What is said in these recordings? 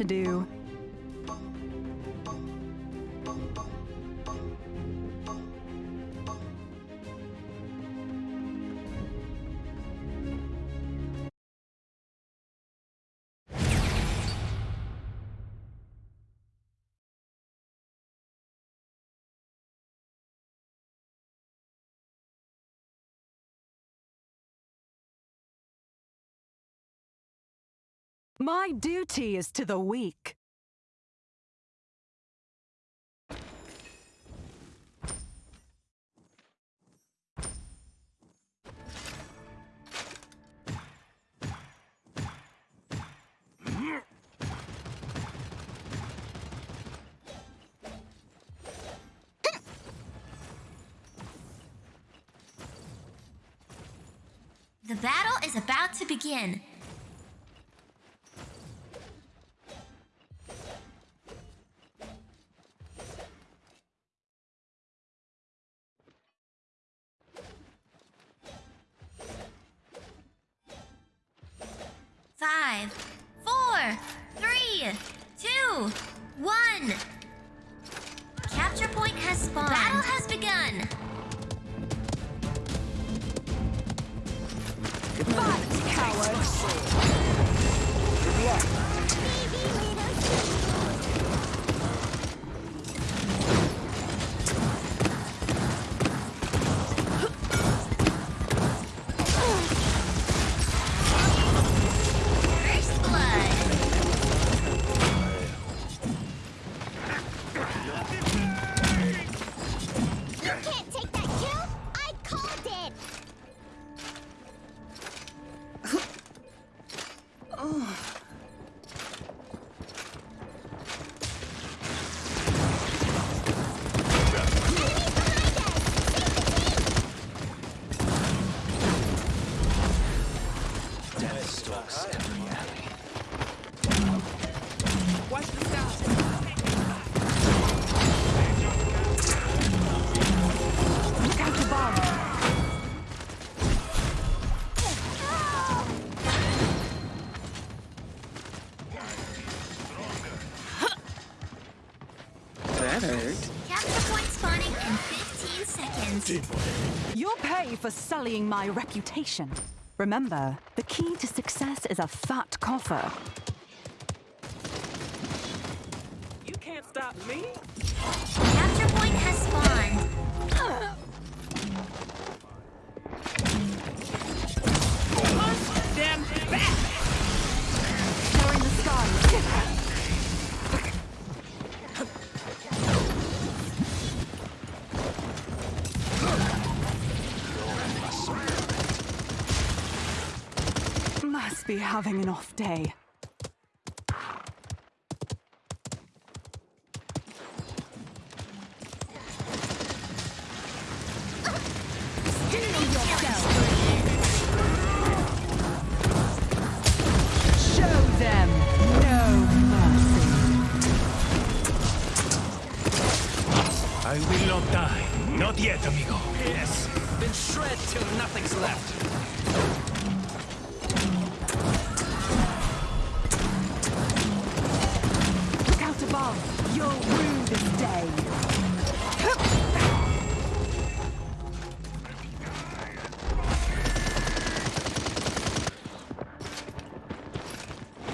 to do. My duty is to the weak. The battle is about to begin. Point pay for sullying my reputation. Remember, the key to success is a fat coffer. You can't stop me. Capture point has spawned. Punch Them back. Be having an off day. Show them no mercy. I will not die. Not yet, amigo. Yes, then shred till nothing's left.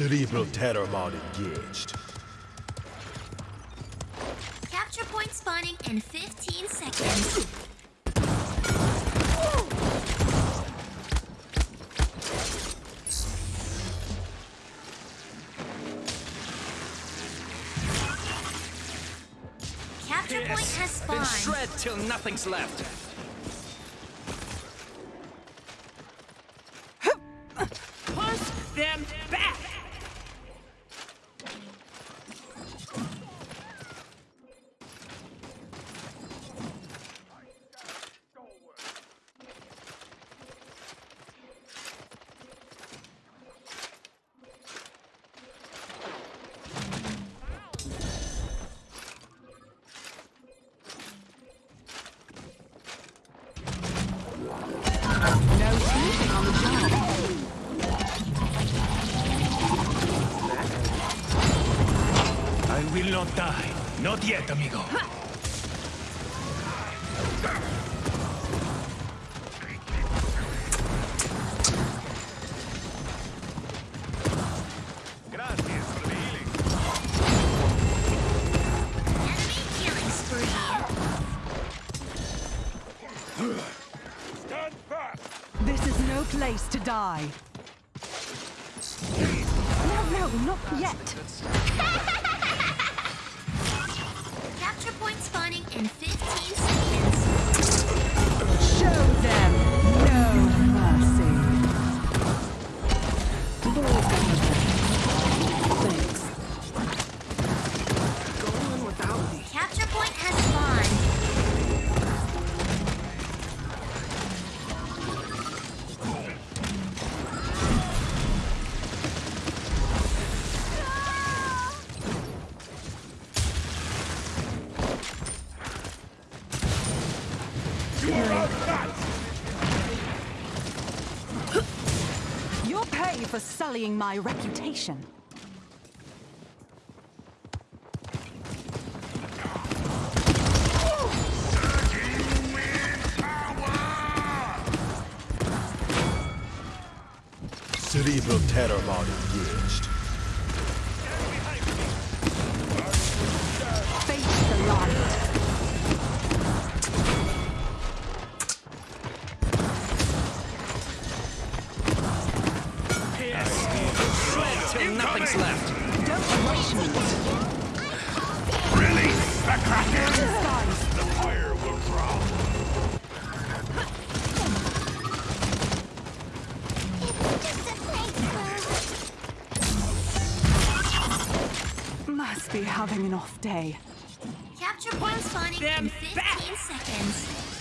Cerebral terror mod engaged. Capture point spawning in 15 seconds. Capture point has Then shred till nothing's left. Push them back. Not yet, amigo. Gracias for the healing. Enemy killing spree. Stand back! This is no place to die. No, no, not yet. Capture point spawning in 15 seconds. Show them no mercy. You'll pay for sullying my reputation. Cerebral terror mod engaged. Till nothing's left. Don't rush me. Release the Kraken! The fire will drop. It's just a flavor. Must be having an off day. Capture point spawning in 15 back. seconds.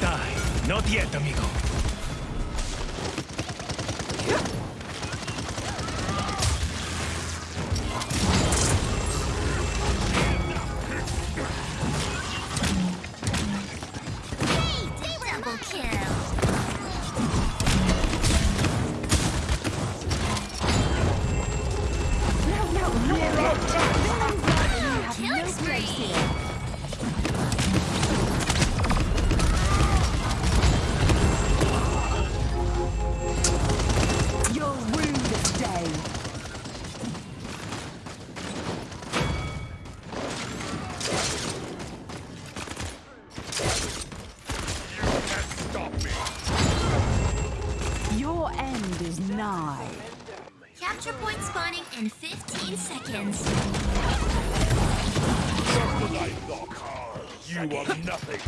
Die. Not yet, amigo. In 15 seconds. The car. You are nothing.